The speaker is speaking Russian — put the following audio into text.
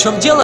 чем дело